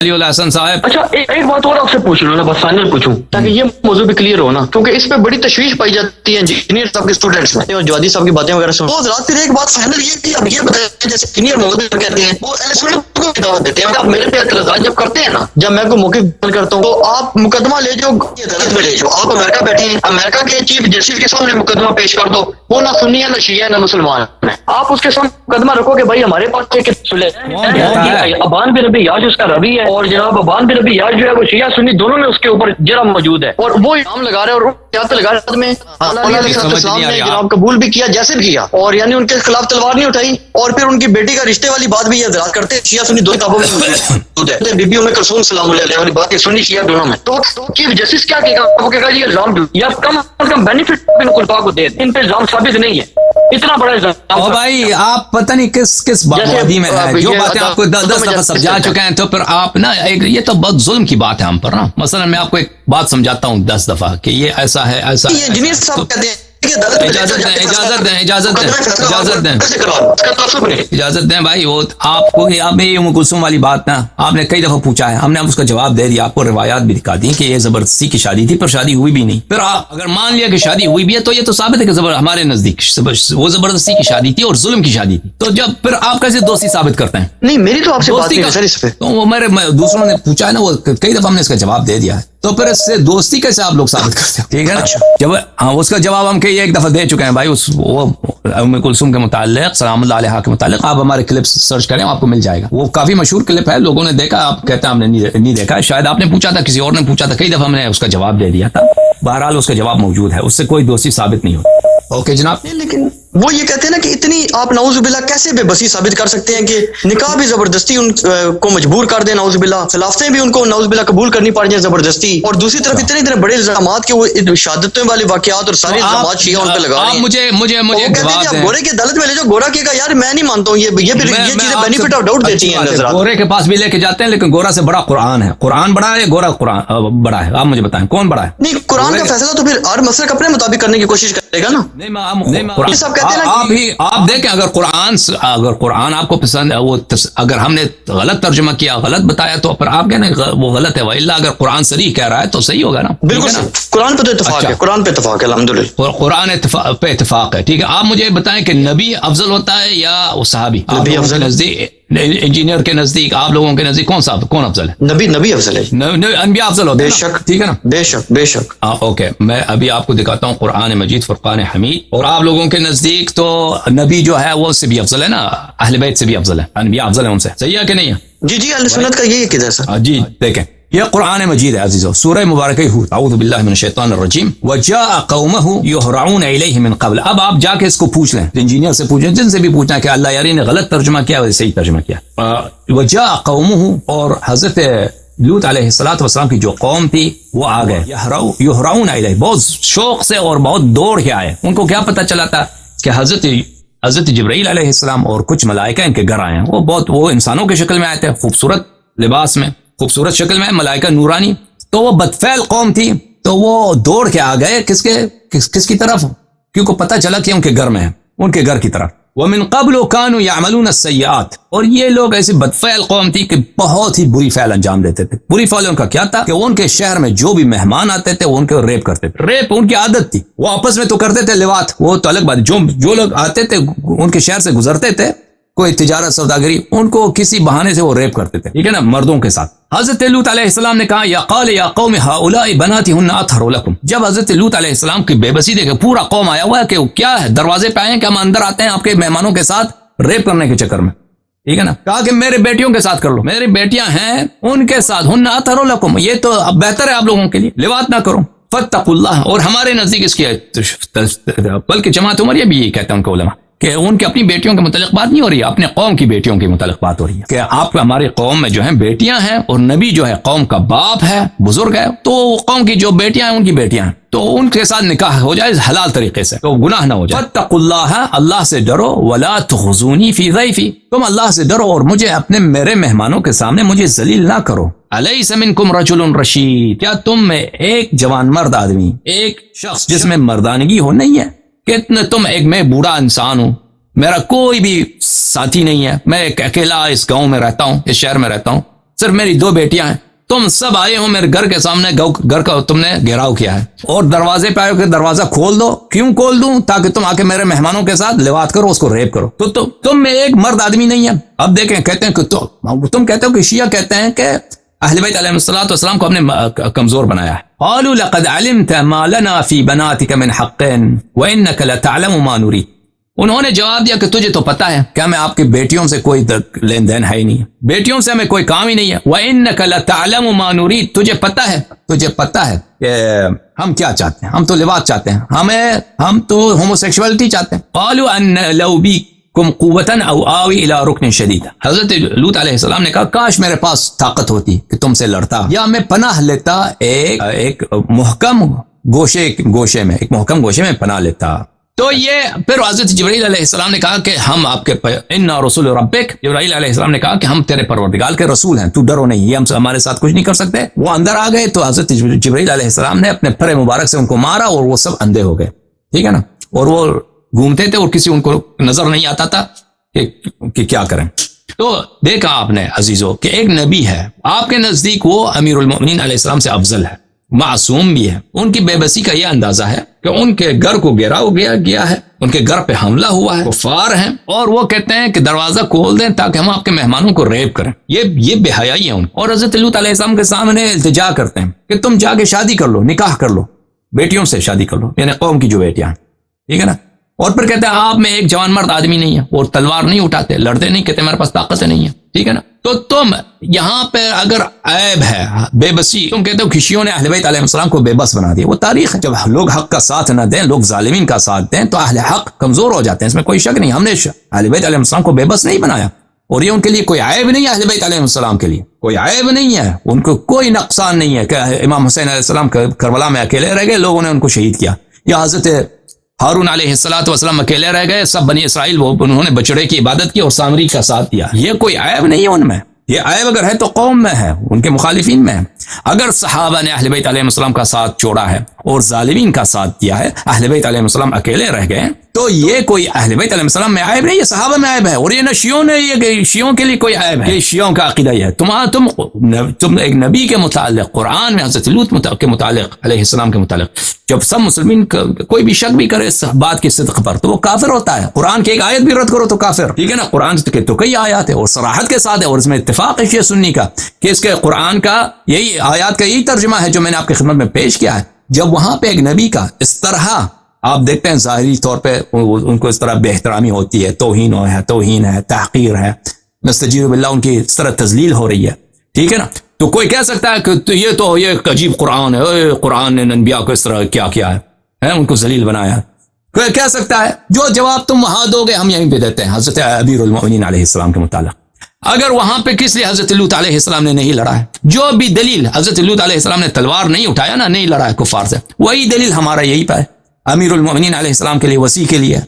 हसन साहब अच्छा ए, एक बात और आपसे पूछ लूँ ना बस फाइनल पूछूँ ताकि ये मौजूद भी क्लियर हो ना क्योंकि इस पे बड़ी तशवीश पाई जाती है इंजीनियर साहब के स्टूडेंट्स में और जवादी साहब की बातें वगैरह सुन तो रात फिर एक बात फाइनल ये कि अब ये बताया जैसे सीनियर मौजूद कहते हैं वो एलिसमेंट को दावत देते हैं आप मेरे पे एतराज़ जब करते हैं ना जब मैं कोई मौके करता हूँ तो आप मुकदमा ले जाओ अदालत में ले जाओ आप अमेरिका बैठे हैं अमेरिका के चीफ जस्टिस के सामने मुकदमा पेश कर दो वो ना सुन्नी है ना शिया है ना मुसलमान है आप उसके सामने मुकदमा रखो कि भाई हमारे पास एक अबान बिन रबी याज उसका रवि है और जनाब अबान बिन रबी याज जो है वो शिया सुन्नी दोनों में उसके ऊपर जरा मौजूद है। और वो नाम लगा रहे हैं और तो लगा रहे में? जनाब कबूल भी किया जैसे भी किया। और यानी उनके खिलाफ तलवार नहीं उठाई और फिर उनकी बेटी का रिश्ते वाली बात भी ये करते शिया सुन्नी दो किताबों में है। बीबी उन्हें कलसूम सलाम वाली बात है सुन्नी शिया दोनों में। तो चीफ जस्टिस क्या कहेगा? वो कहेगा ये इल्ज़ाम या कम अज कम बेनिफिट को दे इन पे इल्ज़ाम साबित नहीं है। इतना बड़ा इल्ज़ाम ओ भाई आप पता नहीं किस किस वादी में है। जो बातें आपको दस दस दफ़ा समझा चुके हैं तो फिर आप ना एक ये तो बहुत जुल्म की बात है हम पर ना। मसलन मैं आपको एक बात समझाता हूँ दस दफ़ा कि ये ऐसा है ऐसा ये इंजीनियर साहब कहते हैं इजाज़त दें इजाज़त दें इजाज़त दें इजाज़त दें। इजाज़त दें भाई वो आपको आप ये कुलसुम वाली बात ना आपने कई दफ़ा पूछा है हमने उसका जवाब दे दिया आपको रिवायात भी दिखा दी कि ये ज़बरदस्ती की शादी थी पर शादी हुई भी नहीं। फिर आप अगर मान लिया कि शादी हुई भी है तो ये तो साबित है कि जबर हमारे नज़दीक वो ज़बरदस्ती की शादी थी और जुल्म की शादी थी। तो जब फिर आप कैसे दोस्ती साबित करते हैं? नहीं मेरी तो आपसे दोस्ती का तो वो मेरे दूसरों ने पूछा है ना वो कई दफ़ा हमने इसका जवाब दे दिया है। तो फिर इससे दोस्ती कैसे आप लोग साबित करते हैं? ठीक है अच्छा। जब हाँ उसका जवाब हम कई एक दफ़ा दे चुके हैं भाई उस वो उम कुलसुम के मुतालिक सलाम के मुतालिक आप हमारे क्लिप सर्च करें आपको मिल जाएगा। वो काफ़ी मशहूर क्लिप है लोगों ने देखा आप कहते हैं हमने नहीं देखा। शायद आपने पूछा था किसी और ने पूछा था कई दफ़ा हमने उसका जवाब दे दिया था। बहरहाल उसका जवाब मौजूद है उससे कोई दोस्ती साबित नहीं होती। ओके जनाब। लेकिन वो ये कहते हैं ना कि इतनी आप नाउजुबिल्ला कैसे बेबसी साबित कर सकते हैं कि निकाह भी ज़बरदस्ती उनको मजबूर कर दे नाउजुबिल्ला खिलाफतें भी उनको नाउजुबिल्ला कबूल करनी पड़ जाए ज़बरदस्ती। और दूसरी तरफ़ इतने इतने बड़े इल्ज़ाम के वो शहादतों वाले वाकत और सारे इल्ज़ाम शिया उन पर लगा रहे हैं। मुझे मुझे मुझे कहते हैं गोरे की अदालत में ले जाओ गोरा कहेगा यार मैं नहीं मानता हूँ ये ये फिर ये चीज़ें बेनिफिट ऑफ़ डाउट देती हैं गोरे के पास भी लेके जाते हैं लेकिन गोरा से बड़ा कुरान है। कुरान बड़ा है गोरा कुरान बड़ा है? आप मुझे बताएँ कौन बड़ा है? नहीं कुरान का फैसला तो फिर हर मसलक अपने मुताबिक करने की कोशिश करेगा ना। नहीं कहते हैं आप ही आप देखें अगर कुरान अगर कुरान आपको पसंद है वो अगर हमने गलत तर्जमा किया गलत बताया तो फिर आप कहना वो गलत है। वही अगर कुरान सरी कह रहा है तो सही होगा ना? बिल्कुल कुरान पे तो इतफाक अच्छा। है कुरान पे इतफाक है अलहमदुल्ला कुरान पे इतफाक है ठीक है? आप मुझे बताएँ कि नबी अफजल होता है या वो साहबी? नज़दीक इंजीनियर के नज़दीक आप लोगों के नज़दीक कौन सा कौन अफजल है? नबी नबी अफजल है। अनबिया अफजल होते बेशक ठीक है ना? बेशक बेशक। आ, ओके मैं अभी आपको दिखाता हूँ कुरान मजीद फुरकान हमीद। और आप लोगों के नज़दीक तो नबी जो है वो उससे भी अफजल है ना? अहल बैत से भी अफजल है। अनबिया अफजल है उनसे। सही है कि नहीं है? जी जी अल सुन्नत का यही किधर सर। हाँ, जी देखें। यह कुरान मजीद है, अजीज़ो सूरह मुबारक रजीम। वजा कौमहु युहराउन इलैहि मिन कबल। अब आप जाके इसको पूछ लें। इंजीनियर से पूछें, जिनसे भी पूछना कि अल्लाह यारी ने गलत तर्जुमा किया, वैसे सही तर्जुमा किया। वजा कौमहु और हज़रत लूत वसलाम की जो कौम थी, वो आ गए। युहराउन बहुत शौक से और बहुत दौड़ के आए। उनको क्या पता चला था कि हज़रत हज़रत जबरील और कुछ मलाइका इनके घर आए हैं। वो बहुत, वो इंसानों की शक्ल में आए थे, खूबसूरत लिबास में। खूबसूरत शक्ल में मलाइका नूरानी। तो वो बदफैल कौम थी तो वो दौड़ के आ गए किसके, किस, किसकी तरफ़? क्योंकि पता चला कि उनके घर में है, उनके घर की तरफ़। वह मिन कबल कानू यामलून सयात। और ये लोग ऐसी बदफैल कौम थी कि बहुत ही बुरी फैल अंजाम देते थे। बुरी फैल उनका क्या था? कि उनके शहर में जो भी मेहमान आते थे, वो उनके रेप करते थे। रेप उनकी आदत थी। वो आपस में तो करते थे लिवात। वो तो अलग बात, जो जो लोग आते थे, उनके शहर से गुजरते थे कोई तिजारत सौदागरी उनको किसी बहाने से वो रेप करते थे ठीक है ना? मर्दों के साथ। हज़रत लूत ने कहा, या कौल या कौम हाउलाई बनाती हूँ जब हज़रत लूत की बेबसी देखे पूरा कौम आया हुआ है कि क्या है? दरवाजे पे आए कि हम अंदर आते हैं आपके मेहमानों के साथ रेप करने के चक्कर में। ठीक है ना? कहा कि मेरे बेटियों के साथ कर लो। मेरी बेटियाँ हैं, उनके साथ। हुन्ना अथरो लकुम। ये तो अब बेहतर है आप लोगों के लिए। लिवात ना करो। फतकुल्लाह और हमारे नज़दीक इसकी बल्कि जमात उमर ये भी यही कहते हैं उनके उलमा। कि उनके अपनी बेटियों के मुतलक बात नहीं हो रही है, अपने कौम की बेटियों की मुतलक बात हो रही है। कि आप हमारे कौम में जो है, बेटियाँ हैं और नबी जो है, कौम का बाप है, बुज़ुर्ग है तो कौम की जो बेटियाँ हैं, उनकी बेटियाँ हैं। तो उनके साथ निकाह हो जाए हलाल तरीके से तो गुनाह ना हो जाए। फतकुल्लाह अल्लाह से डरो, वला तुजूनी फ़ी तुम अल्लाह से डरो और मुझे अपने मेरे मेहमानों के सामने मुझे जलील ना करो। अलई समिन कुम रजुल रशीद। क्या तुम में एक जवान मर्द आदमी, एक शख्स जिसमें मर्दानगी हो, नहीं है? कितने तुम एक मैं बूढ़ा इंसान हूँ। मेरा कोई भी साथी नहीं है। मैं एक अकेला इस गाँव में रहता हूँ इस शहर में रहता हूँ। सिर्फ़ मेरी दो बेटियाँ हैं। तुम सब आए हो मेरे घर के सामने घर का तुमने घेराव किया है। और दरवाजे पे आए कि दरवाज़ा खोल दो। क्यों खोल दूँ? ताकि तुम आके मेरे मेहमानों के साथ लिवात करो उसको रेप करो। तो, तो तुम में एक मर्द आदमी नहीं है। अब देखें कहते हैं कि तो, तुम कहते हो कि शिया कहते हैं कि अहलबैतम को हमने कमज़ोर बनाया है। उन्होंने जवाब दिया कि तुझे तो पता है क्या मैं आपकी बेटियों से कोई लेन देन है ही नहीं। बेटियों से हमें कोई काम ही नहीं है। वह इन नकलम मानूरी तुझे पता है, तुझे पता है कि हम क्या चाहते हैं? हम तो लिबास चाहते हैं। हमें, हम तो होमोसेक्सुअलिटी चाहते हैं। कुम कुवतन आवी इला रुकन शदीद। हज़रत लूत अलैहिस्सलाम ने कहा, काश मेरे पास ताकत होती कि तुमसे लड़ता। या मैं पनाह लेता, एक एक मुहकम गोशे गोशे में, एक मुहकम गोशे में पनाह लेता। तो ये, फिर हज़रत जबरील ने कहा कि हम आपके इन रसूल रबिक जबरील ने कहा कि हम तेरे परवरदिगार के रसूल हैं, तू डरो नहीं, ये हम हमारे साथ कुछ नहीं कर सकते। वो अंदर आ गए तो हज़रत जबरील ने अपने फर मुबारक से उनको मारा और वो सब अंधे हो गए। ठीक है ना? और वो घूमते थे और किसी उनको नज़र नहीं आता था कि, कि क्या करें। तो देखा आपने अजीजों कि एक नबी है आपके नज़दीक वो अमीर उलमिन से अफजल है मासूम भी है। उनकी बेबसी का यह अंदाज़ा है कि उनके घर को घेराव गया गया है उनके घर पे हमला हुआ है फार हैं और वो कहते हैं कि दरवाज़ा खोल दें ताकि हम आपके मेहमानों को रेप करें। ये ये बेहयाई है उन और हज़रत के सामने इल्तजा करते हैं कि तुम जाके शादी कर लो निकाह कर लो बेटियों से शादी कर लो यानी कौम की जो बेटियाँ ठीक है ना? और फिर कहते हैं, आप में एक जवान मर्द आदमी नहीं है, और तलवार नहीं उठाते, लड़ते नहीं, कहते मेरे पास ताकत नहीं है। ठीक है ना? तो तुम यहाँ पर अगर ऐब है, बेबसी, तुम कहते हो खुशियों ने अहलबैतम को बेबस बना दिया। वो तारीख है, जब लोग हक का साथ ना दें, लोग जालिमीन का साथ दें तो अहल हक कमज़ोर हो जाते हैं। इसमें कोई शक नहीं, हमने अहलबैतम को बेबस नहीं बनाया। और ये उनके लिए कोई आयब नहीं है अहलबैतम के लिए। कोई आयब नहीं है, उनको कोई नुकसान नहीं है। इमाम हुसैन करबला में अकेले रह गए, लोगों ने उनको शहीद किया। या हज़रत हारून वसलम अकेले रह गए, सब बनी इसराइल, वो उन्होंने बचड़े की इबादत की और सामरी का साथ दिया। ये कोई आयब नहीं है उनमें। ये आयब अगर है तो कौम में है, उनके मुखालिफिन में है। अगर सहाबा ने अहलबैत आलम का साथ छोड़ा है और जालिमीन का साथ दिया है अहलबैत आलम अकेले रह गए तो ये कोई अहलबैत आलम में आयब नहीं है सहाबा में आयब है? और ये न शियों ने, ये शियों के लिए कोई आयब है? शियों का अकीदा है। तुम्हारा तुम तुम एक नबी के मुतालिक, कुरान में हज़रत लूत के मुतालिक के मुतालिक, जब सब मुसलमिन कोई भी शक भी करे इस बात की सिद्क पर तो वो काफिर होता है। कुरान की एक आयत भी रद्द करो तो काफिर। ठीक है ना? कुरान के तो कई आयात है और सराहत के साथ है और इसमें इतफाक है सुन्नी का, कि इसके कुरान का यही आयात का यही तर्जमा है जो मैंने आपकी खिदमत में पेश किया है। जब वहाँ पे एक नबी का इस तरह आप देखते हैं जाहरी तौर पे उनको इस तरह बेहतरामी होती है तोहन है तोहन है तहकीर है नस्तजीर बिल्ला उनकी इस तरह तजलील हो रही है। ठीक है ना? तो कोई कह सकता है कि तो ये तो ये अजीब कुरान है कुरान ने नबिया को इस तरह क्या किया है, है? उनको जलील बनाया कोई कह सकता है? जो जवाब तुम वहाँ दोगे हम यहीं पे देते हैं। हज़रत अबीर इस्लाम के मुताबिक अगर वहाँ पे किस लिए हज़रत लूत अलैहिस्सलाम ने नहीं लड़ा है? जो भी दलील हज़रत लूत अलैहिस्सलाम ने तलवार नहीं उठाया ना, नहीं लड़ा है कुफार से। वही दलील हमारा यही पाए अमीर उलमिन अलैहिस्सलाम के लिए वसी के लिए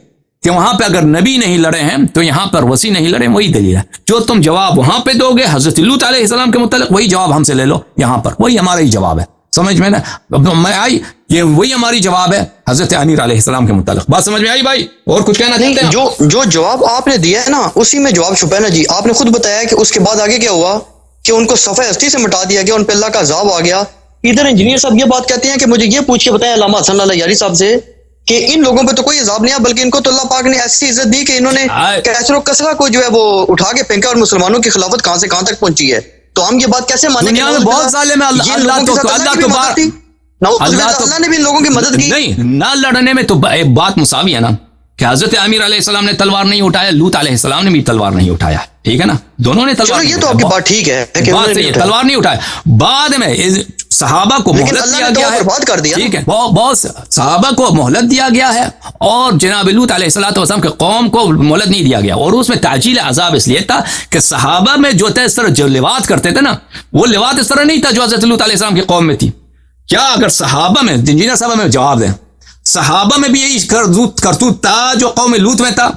कि वहाँ पे अगर नबी नहीं लड़े हैं तो यहाँ पर वसी नहीं लड़े वही दलील है। जो तुम जवाब वहाँ पे दोगे, हज़रत लूत अलैहिस्सलाम के मुतल वही जवाब हमसे ले लो, यहाँ पर। वही हमारा ही जवाब है। समझ में ना? मैं आई ये वही हमारी जवाब है हज़रत अमीर अलैहिस्सलाम के मुतालिक। बात समझ में आई भाई? और कुछ कहना चाहते हैं जो जो जवाब आपने दिया है ना उसी में जवाब छुपा है ना जी। आपने खुद बताया कि उसके बाद आगे क्या हुआ? कि उनको सफ़े हस्ती से मिटा दिया गया उन पर अल्लाह का अजाब आ गया। इधर इंजीनियर साहब ये बात कहते हैं कि मुझे ये पूछ के बताया अलामा हसन यारी साहब से कि इन लोगों पे तो कोई अजाब नहीं है बल्कि इनको तो अल्लाह पाक ने ऐसी इज़्ज़त दी कि इन्होंने कैसरो कसरा को जो है वो उठा के फेंका और मुसलमानों की खिलाफत कहाँ से कहाँ तक पहुँची है? तो हम ये बात कैसे माने बहुत साले में अल्लाह तो अल्लाह तो तो ने भी लोगों की मदद की। नहीं ना लड़ने में तो बात मुसावी है ना कि हज़रत आमिर अलैहिस्सलाम ने तलवार नहीं उठाया लूत अलैहिस्सलाम ने भी तलवार नहीं उठाया ठीक है ना? दोनों ने तलवार ये तो आपकी बात ठीक है बात सही है तलवार नहीं उठाया। बाद में सहाबा को मोहलत दिया गया है बात कर दिया ठीक है बहुत सहाबा को मोहलत दिया गया है और जनाब लूत अलैहिस्सलाम के कौम को मोहलत नहीं दिया गया और उसमें ताजील अजाब इसलिए था कि सहाबा में जो था इस तरह जो लिवात करते थे ना वो लिवात इस तरह नहीं था जो हज़रत लूत अलैहिस्सलाम की कौम में थी। क्या अगर सहाबा में, इंजीनियर साहब में जवाब दें। सहाबा में भी यही करतूत था जो कौम लूत में था,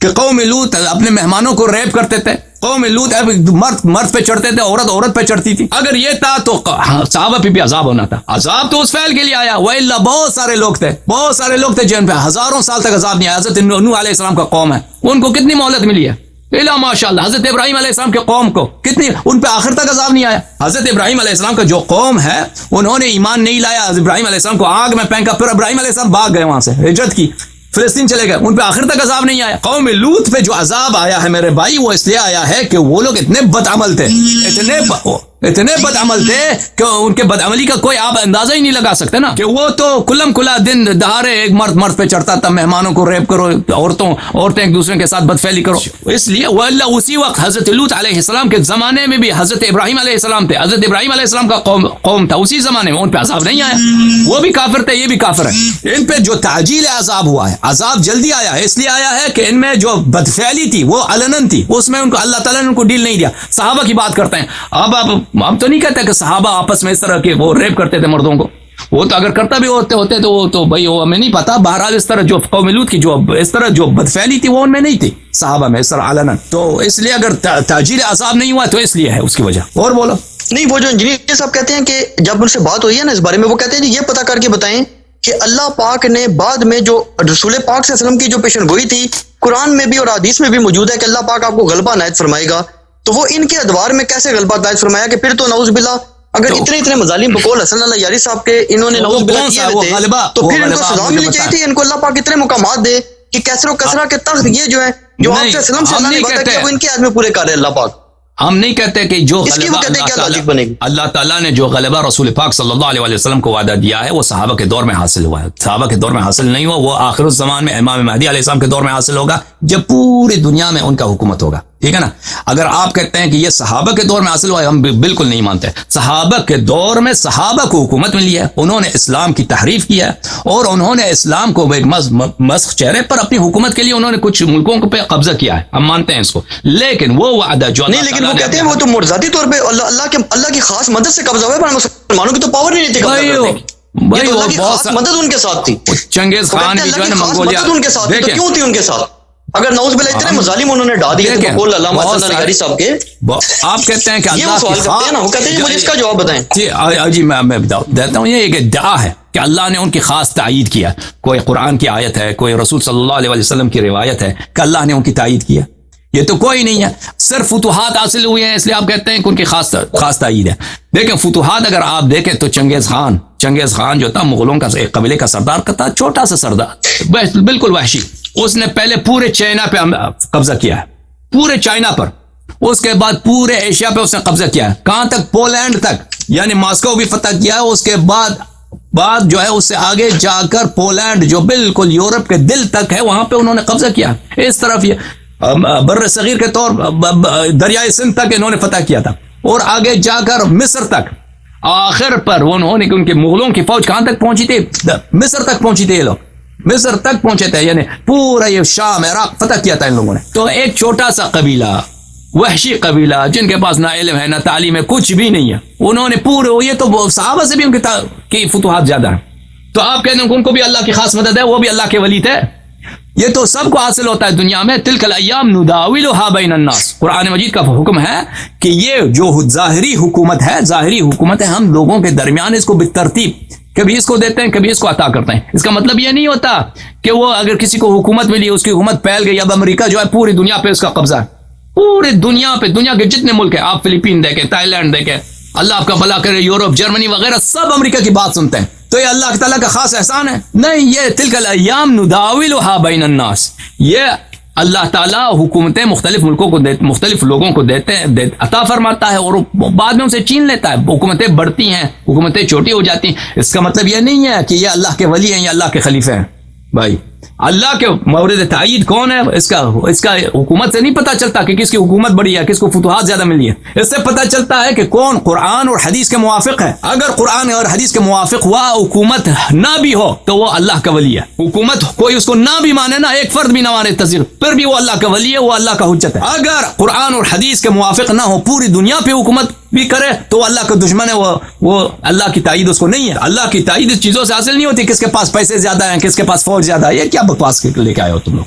कि कौम लूत अपने मेहमानों को रेप करते थे। कौम लूत मर्द मर्द पे चढ़ते थे, औरत औरत पे चढ़ती थी। अगर ये था तो सहाबा पे भी अजाब होना था। अजाब तो उस फैल के लिए आया। वह बहुत सारे लोग थे, बहुत सारे लोग थे जिन पे हज़ारों साल तक अजाब नहीं आया। हज़रत का कौम है। उनको कितनी मोहलत मिली है? इला माशाल्लाह। हज़रत इब्राहिम अलैहिस्सलाम के कौम को कितनी उन पर आखिर तक अजाब नहीं आया। हज़रत इब्राहिम का जो कौम है, उन्होंने ईमान नहीं लाया। इब्राहिम को आग में फेंका, फिर इब्राहिम भाग गए वहाँ से, हिजरत की। फिलस्तीन चले गए। उन पर आखिर तक अजाब नहीं आया। कौम लूत पे जो अजाब आया है मेरे भाई, वो इसलिए आया है कि वो लोग इतने बदअमल थे। इतने. इतने बदअमल थे कि उनके बदअमली का कोई आप अंदाज़ा ही नहीं लगा सकते ना। कि वो तो कुलम कुला दिन दहाड़े एक मर्द मर्द पे चढ़ता था मेहमानों को रेप करो औरतों औरतें एक दूसरे के साथ बदफैली करो। इसलिए वो अल्लाह उसी वक्त हज़रत लूत अलैहिस्सलाम के जमाने में भी हज़रत इब्राहिम अलैहिस्सलाम थे। हज़रत इब्राहिम अलैहिस्सलाम का कौम कौम था उसी जमाने में उन पर अजाब नहीं आया। वो भी काफिर थे ये भी काफिर है। इन पे जो ताजील अजाब हुआ है अजाब जल्दी आया है इसलिए आया है कि इनमें जो बदफैली थी वो अलनन थी उसमें उनको अल्लाह ताला ने उनको डील नहीं दिया। साहबा की बात करते हैं। अब आप हम तो नहीं कहते कि सहाबा आपस में इस तरह के वो रेप करते थे मर्दों को। वो तो अगर करता भी होते होते तो वो तो भाई वो हमें नहीं पता। बहरहाल इस तरह जो कौमिलूद की जो इस तरह जो बदफैली थी वो उनमें नहीं थी, साहबा में इस तरह तो इसलिए अगर ताजीर आसाब नहीं हुआ तो इसलिए है उसकी वजह। और बोलो। नहीं, वो जो इंजीनियर साहब कहते हैं कि जब उनसे बात हुई है ना इस बारे में, वो कहते हैं ये पता करके बताएँ कि अल्लाह पाक ने बाद में जो रसूल पाक से की जो पेशन गोई थी, कुरान में भी और हदीस में भी मौजूद है कि अल्लाह पाक आपको गलबा नायत फरमाएगा। तो वो इनके अदवार में कैसे गलबा नायत फरमाया कि फिर तो नौज बिल्ला अगर तो, इतने इतने मजालिम बकोल हसन यारी साहब के इन्होंने नौज बिल्ला किए थे तो फिर इनको सजा मिलनी चाहिए थी इनको अल्लाह पाक इतने मुकाम दे कि कैसरो कसरा के तख्त ये जो है जो आपसे सलम से अल्लाह ने वादा किया वो इनके आदमी पूरे कर रहे अल्लाह पाक। हम नहीं कहते कि जो अल्लाह ताला ने जो गलबा रसूल पाक सल्लल्लाहु अलैहि वसल्लम को वादा दिया है वो सहाबा के दौर में हासिल हुआ है। सहाबा के दौर में हासिल नहीं हुआ वो आखिर जमान में इमाम महदी के दौर में हासिल होगा जब पूरी दुनिया में उनका हुकूमत होगा। ठीक है ना? अगर आप कहते हैं कि ये सहाबा के दौर में हासिल हुआ है हम बिल्कुल नहीं मानते। सहाबा के दौर में सहाबा को हुकूमत मिली है उन्होंने इस्लाम की तहरीफ किया है और उन्होंने इस्लाम को एक मस्क चेहरे पर अपनी हुकूमत के लिए उन्होंने कुछ मुल्कों पे कब्जा किया है। हम मानते हैं इसको। लेकिन वो वादा जो नहीं लेकिन वो कहते हैं वो तो मुर्जाती तौर पर अल्लाह के अल्लाह की खास मदद से कब्जा हुआ है मुसलमानों की तो पावर नहीं थी भाई तो वो बहुत मदद उनके साथ थी। चंगेज खान भी जो है मंगोलिया उनके साथ तो क्यों थी उनके साथ? अगर नौज बिल्ला इतने मुजालिम उन्होंने डाल दिए तो साहब के आप कहते हैं कि अल्लाह सवाल करते हैं ना वो कहते हैं मुझे इसका जवाब बताएँ। जी जी मैं मैं देता हूँ ये एक इद्दा है कि अल्लाह ने उनकी खास तायद किया। कोई कुरान की आयत है कोई रसूल सल्लल्लाहु अलैहि वसल्लम की रिवायत है कि अल्लाह ने उनकी तायद किया। ये तो कोई नहीं है। सिर्फ़ फतूहत हासिल हुए हैं इसलिए आप कहते हैं कि उनकी खास खास तायद है। देखें फतूहत अगर आप देखें तो चंगेज खान चंगेज खान जो था मुगलों का कबीले का सरदार का था छोटा सा सरदार। बिल्कुल वहशी। उसने पहले पूरे चाइना पे कब्जा किया है। पूरे चाइना पर। उसके बाद पूरे एशिया पे उसने कब्जा किया है। कहाँ तक? पोलैंड तक। यानी मॉस्को भी फतह किया है। उसके बाद बाद जो है उससे आगे जाकर पोलैंड, जो बिल्कुल यूरोप के दिल तक है, वहाँ पे उन्होंने कब्जा किया इस तरफ़ ये बर सगीर के तौर दरियाई सिंध तक इन्होंने फतह किया था। और आगे जाकर मिस्र तक। आखिर पर उन्होंने उनके मुगलों की फौज कहाँ तक पहुँची थी? मिस्र तक पहुँची थी ये लोग। मिस्र तक पहुँचे थे, यानी पूरा ये शाम, इराक, फतह किया था इन लोगों ने। तो एक छोटा सा कबीला, वहशी कबीला, जिनके पास ना इल्म है, ना तालीम है, कुछ भी नहीं है, उन्होंने पूरे, ये तो साहबा से भी उनके की फतूहत ज़्यादा है। तो आप कहते हैं उनको भी अल्लाह की खास मदद है, वो भी अल्लाह के वली थे ये तो सबको हासिल होता है दुनिया में, तिलकल अयाम नुदाविल बैनन्नास कुरान मजीद का हुक्म है कि ये जो जाहिरी हुकूमत है, जाहिरी हुकूमत है हम लोगों के दरमियान, इसको बेतरतीब कभी इसको देते हैं, कभी इसको अता करते हैं। इसका मतलब यह नहीं होता कि वो अगर किसी को हुकूमत मिली, उसकी हुकूमत फैल गई, अब अमेरिका जो है पूरी दुनिया पे उसका कब्जा है। पूरी दुनिया पे, दुनिया के जितने मुल्क है, आप फिलीपीन देखे, थाईलैंड देखें, अल्लाह आपका भला करे, यूरोप, जर्मनी वगैरह, सब अमेरिका की बात सुनते हैं। तो ये अल्लाह तला का खास एहसान है। नहीं, ये तिलकल अयाम नुदाविल बैन ये अल्लाह ताला हुकूमतें मुख्तलिफ़ मुल्कों को दे मुख्तलिफ़ लोगों को देते हैं दे, अता फरमाता है और बाद में उसे छीन लेता है। हुकूमतें बढ़ती हैं हुकूमतें छोटी हो जाती हैं। इसका मतलब यह नहीं है कि यह अल्लाह के वली हैं या अल्लाह के खलीफे हैं। भाई अल्लाह के मौरद तईद कौन है? इसका इसका हुकूमत से नहीं पता चलता कि किसकी हुकूमत बड़ी है, किसको फतुहात ज़्यादा मिली है। इससे पता चलता है कि कौन कुरान और हदीस के मुआफ़ है। अगर कुरान और हदीस के मुआफ़ हुआ हुकूमत ना भी हो तो वो अल्लाह का वली है। हुकूमत कोई उसको ना भी माने ना, एक फर्द भी ना माने तस्वीर फिर भी वो अल्लाह का वली है, वो अल्लाह का हजत है। अगर कुरान और हदीस के मुआफ़ ना हो, पूरी दुनिया पे हुकूमत भी करे तो अल्लाह का दुश्मन है वो वो अल्लाह की ताइद उसको नहीं है। अल्लाह की ताइद इस चीज़ों से हासिल नहीं होती, किसके पास पैसे ज़्यादा है, किसके पास फौज ज़्यादा है। ये क्या बकवास लेके आए हो तुम लोग?